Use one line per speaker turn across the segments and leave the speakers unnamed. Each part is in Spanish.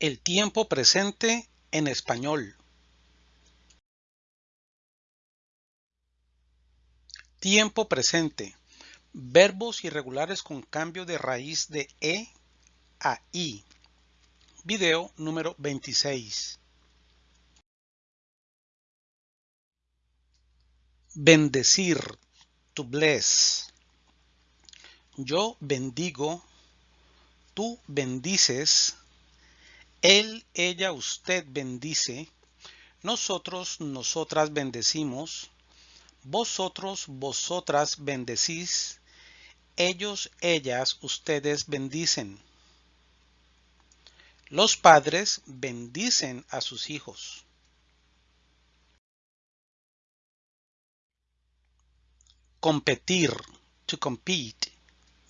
El tiempo presente en español. Tiempo presente. Verbos irregulares con cambio de raíz de E a I. Video número 26. Bendecir. To bless. Yo bendigo. Tú bendices él, ella, usted bendice. Nosotros, nosotras bendecimos. Vosotros, vosotras bendecís. Ellos, ellas, ustedes bendicen. Los padres bendicen a sus hijos. Competir. To compete.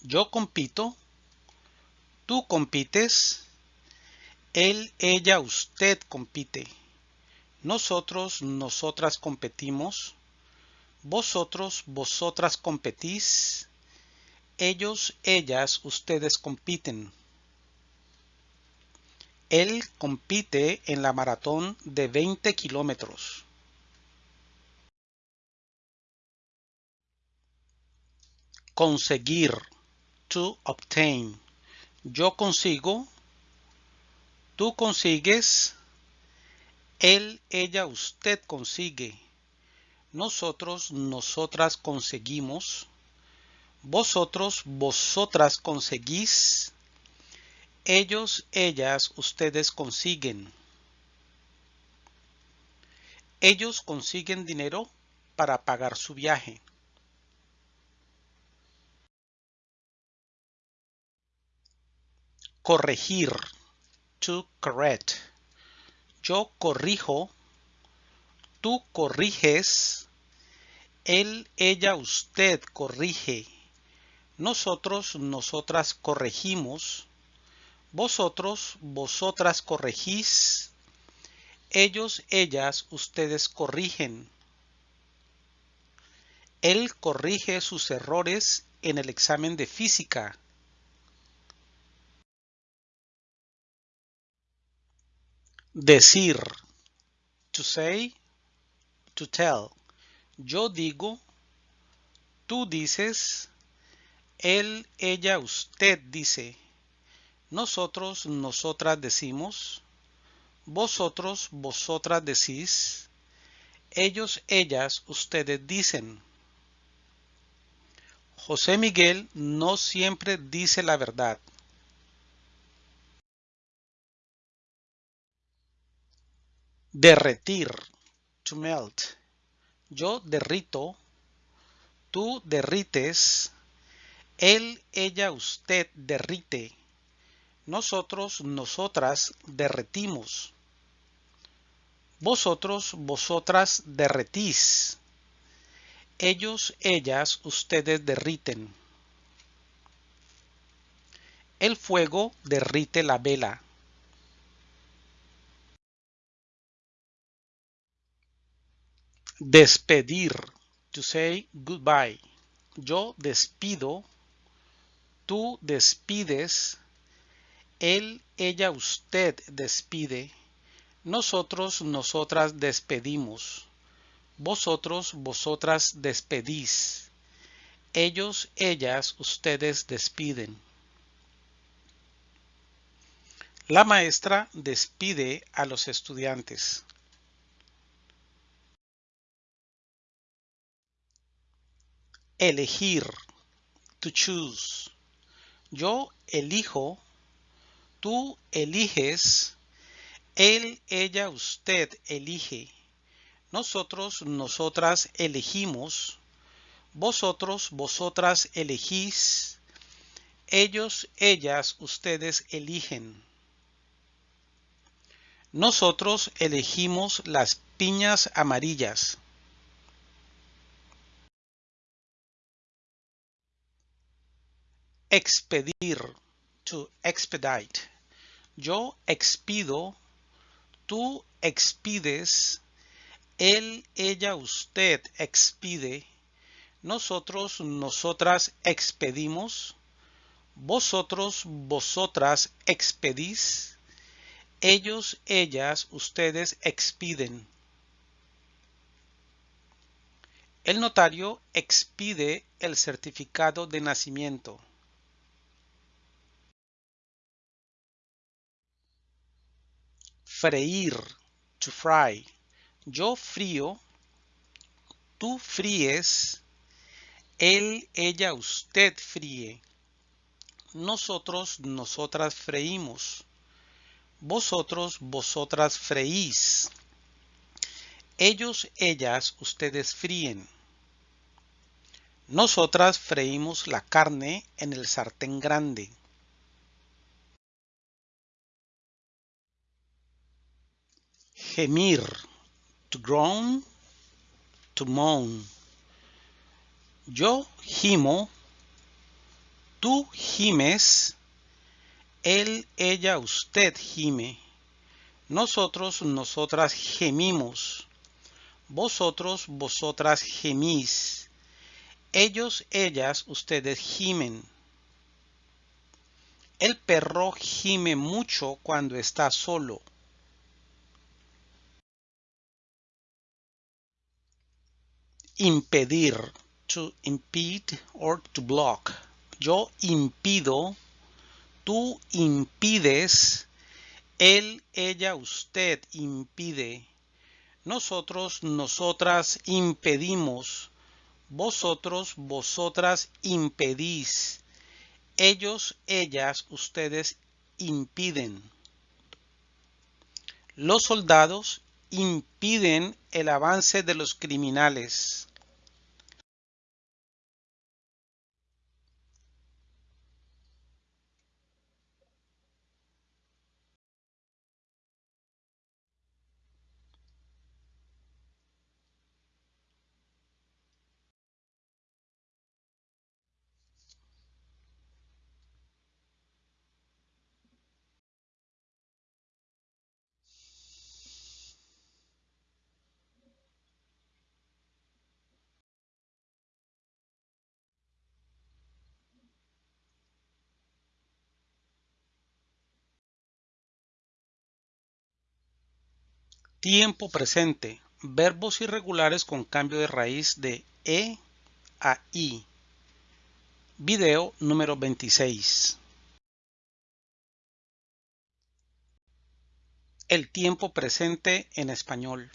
Yo compito. Tú compites él, ella, usted compite. Nosotros, nosotras competimos. Vosotros, vosotras competís. Ellos, ellas, ustedes compiten. Él compite en la maratón de 20 kilómetros. Conseguir. To obtain. Yo consigo Tú consigues, él, ella, usted consigue. Nosotros, nosotras conseguimos. Vosotros, vosotras conseguís. Ellos, ellas, ustedes consiguen. Ellos consiguen dinero para pagar su viaje. Corregir to correct. Yo corrijo, tú corriges, él, ella, usted corrige, nosotros, nosotras corregimos, vosotros, vosotras corregís, ellos, ellas, ustedes corrigen. Él corrige sus errores en el examen de física. Decir. To say. To tell. Yo digo. Tú dices. Él, ella, usted dice. Nosotros, nosotras decimos. Vosotros, vosotras decís. Ellos, ellas, ustedes dicen. José Miguel no siempre dice la verdad. Derretir. To melt. Yo derrito. Tú derrites. Él, ella, usted derrite. Nosotros, nosotras derretimos. Vosotros, vosotras derretís. Ellos, ellas, ustedes derriten. El fuego derrite la vela. Despedir. To say goodbye. Yo despido. Tú despides. Él, ella, usted despide. Nosotros, nosotras despedimos. Vosotros, vosotras despedís. Ellos, ellas, ustedes despiden. La maestra despide a los estudiantes. Elegir. To choose. Yo elijo. Tú eliges. Él, ella, usted elige. Nosotros, nosotras elegimos. Vosotros, vosotras elegís. Ellos, ellas, ustedes eligen. Nosotros elegimos las piñas amarillas. Expedir. To expedite. Yo expido. Tú expides. Él, ella, usted expide. Nosotros, nosotras expedimos. Vosotros, vosotras expedís. Ellos, ellas, ustedes expiden. El notario expide el certificado de nacimiento. Freír, to fry. Yo frío, tú fríes, él, ella, usted fríe. Nosotros, nosotras freímos. Vosotros, vosotras freís. Ellos, ellas, ustedes fríen. Nosotras freímos la carne en el sartén grande. Gemir, to groan, to moan. Yo gimo, tú gimes, él, ella, usted gime. Nosotros, nosotras gemimos. Vosotros, vosotras gemís. Ellos, ellas, ustedes gimen. El perro gime mucho cuando está solo. Impedir, to impede or to block. Yo impido, tú impides, él, ella, usted impide. Nosotros, nosotras impedimos. Vosotros, vosotras impedís. Ellos, ellas, ustedes impiden. Los soldados impiden el avance de los criminales. Tiempo presente. Verbos irregulares con cambio de raíz de E a I. Video número 26. El tiempo presente en español.